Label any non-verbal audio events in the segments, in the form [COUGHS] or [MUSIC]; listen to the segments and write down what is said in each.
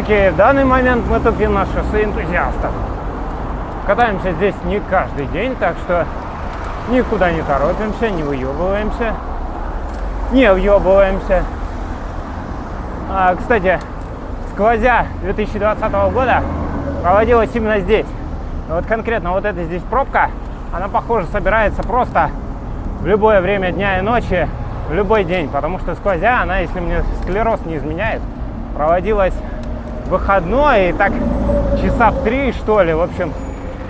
Окей, в данный момент мы тупим на шоссе энтузиастов. Катаемся здесь не каждый день, так что никуда не торопимся, не выебываемся. Не въебываемся. А, кстати, сквозя 2020 года проводилась именно здесь. Вот конкретно вот эта здесь пробка, она, похоже, собирается просто в любое время дня и ночи, в любой день, потому что сквозя она, если мне склероз не изменяет, проводилась выходной, и так часа в три, что ли, в общем,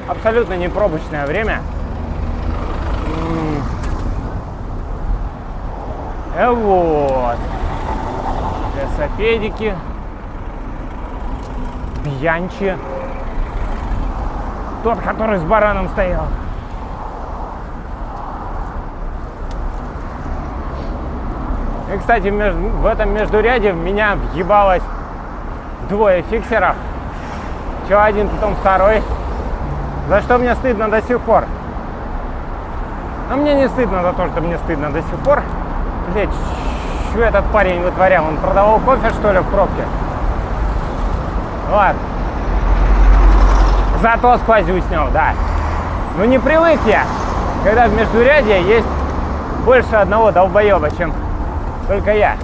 абсолютно не пробочное время. Э, вот. Велосипедики. Бьянчи. Тот, который с бараном стоял. И, кстати, в этом междуряде меня въебалось двое фиксеров. Че один, потом второй. За что мне стыдно до сих пор. Но мне не стыдно за то, что мне стыдно до сих пор. Блять, что этот парень вытворял? Он продавал кофе, что ли, в пробке? Ладно. Зато сквозю снял, да. Ну не привык я, когда в междурядье есть больше одного долбоеба, чем только я.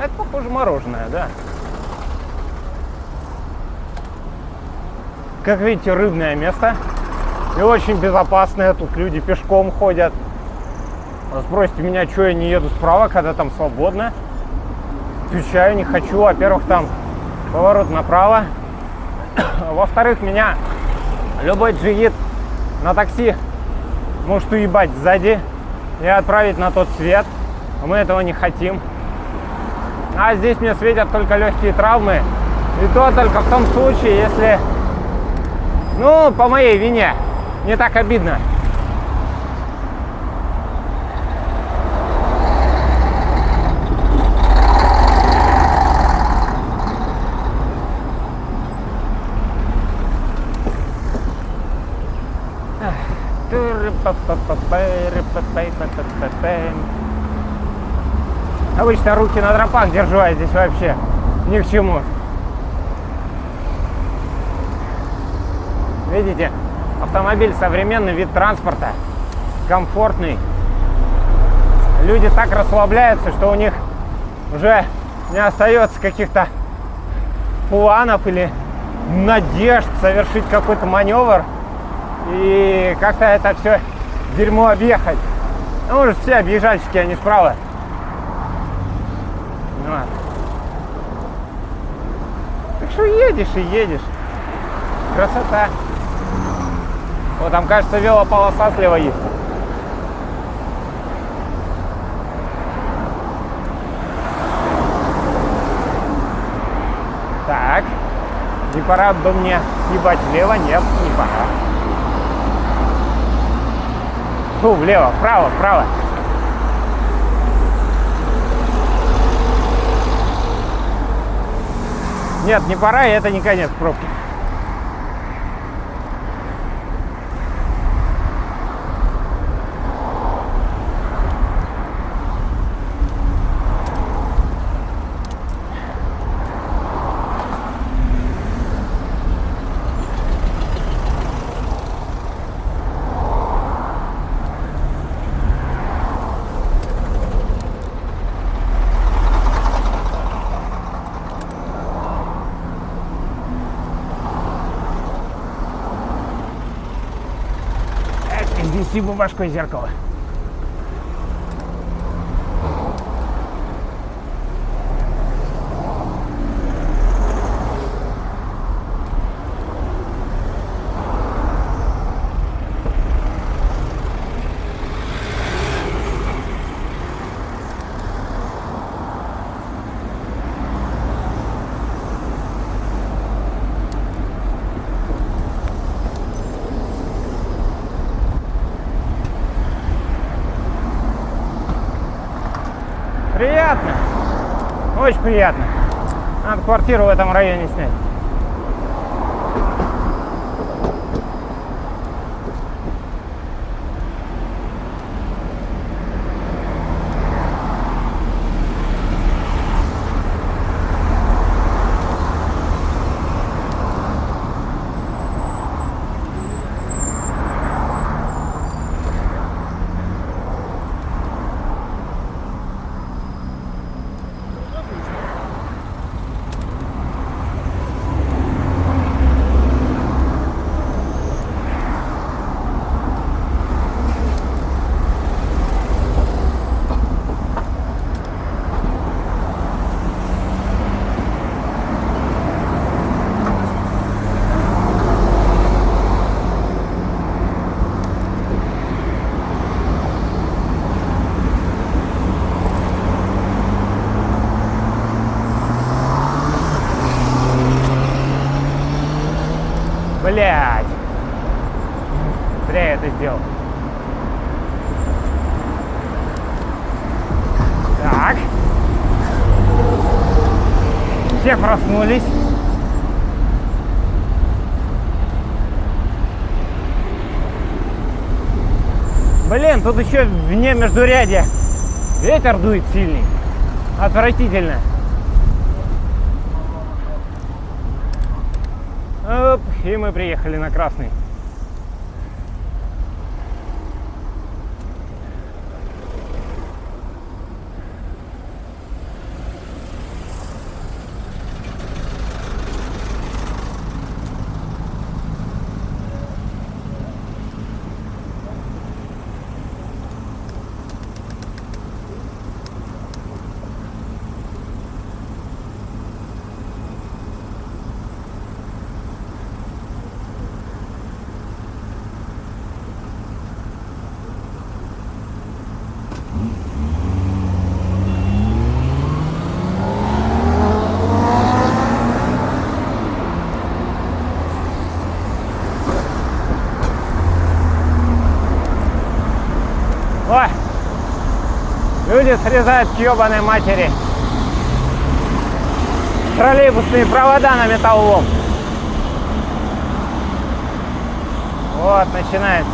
Это похоже мороженое, да. Как видите, рыбное место. И очень безопасное. Тут люди пешком ходят. Спросите меня, что я не еду справа, когда там свободно. Отвечаю, не хочу. Во-первых, там поворот направо. [COUGHS] Во-вторых, меня любой джигит на такси может уебать сзади и отправить на тот свет. Мы этого не хотим. А здесь мне светят только легкие травмы. И то только в том случае, если, ну, по моей вине, не так обидно. Обычно руки на дропах держу, а здесь вообще ни к чему. Видите, автомобиль современный вид транспорта, комфортный. Люди так расслабляются, что у них уже не остается каких-то планов или надежд совершить какой-то маневр и как-то это все дерьмо объехать. Ну, уже все объезжальщики, они справа. Ну, так что едешь и едешь. Красота. Вот там, кажется, велополоса слева есть. Так. Не пора бы мне съебать влево? Нет, не пора. Фу, влево, вправо, вправо. Нет, не пора, и это не конец пробки. Спасибо, башкой зеркало. Приятно. Очень приятно. Надо квартиру в этом районе снять. Блять. Зря я это сделал. Так. Все проснулись. Блин, тут еще вне междурядья ветер дует сильный. Отвратительно. Оп, и мы приехали на красный. Срезают к ебаной матери троллейбусные провода на металлолом. Вот, начинается.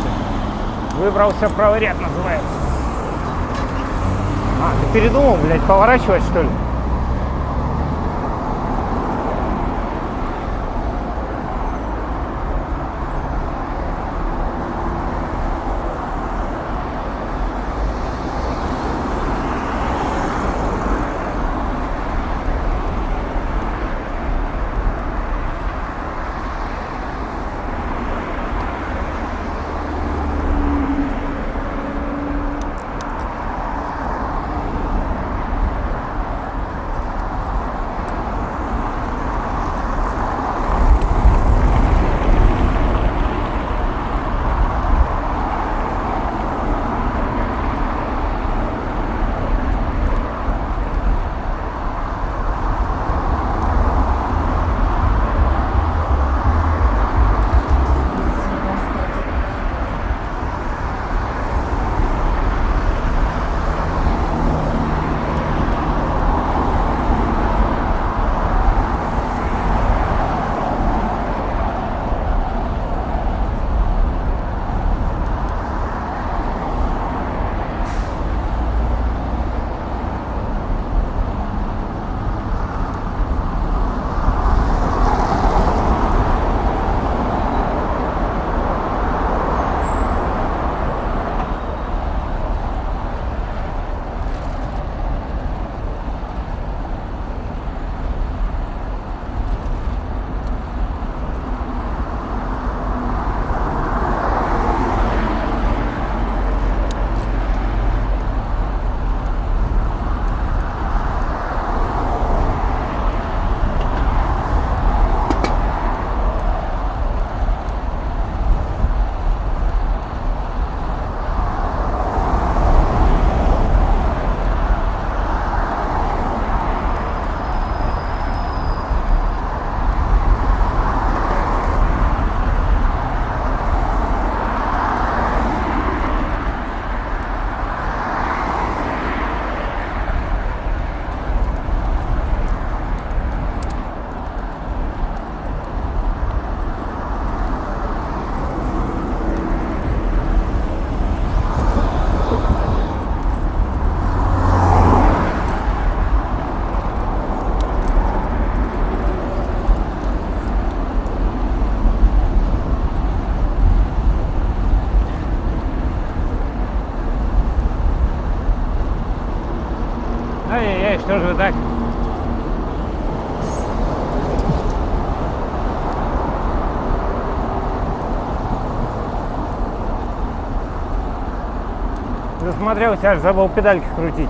Выбрался правый ряд, называется. А, ты передумал, блядь, поворачивать, что ли? Засмотрелся, аж забыл педальки крутить.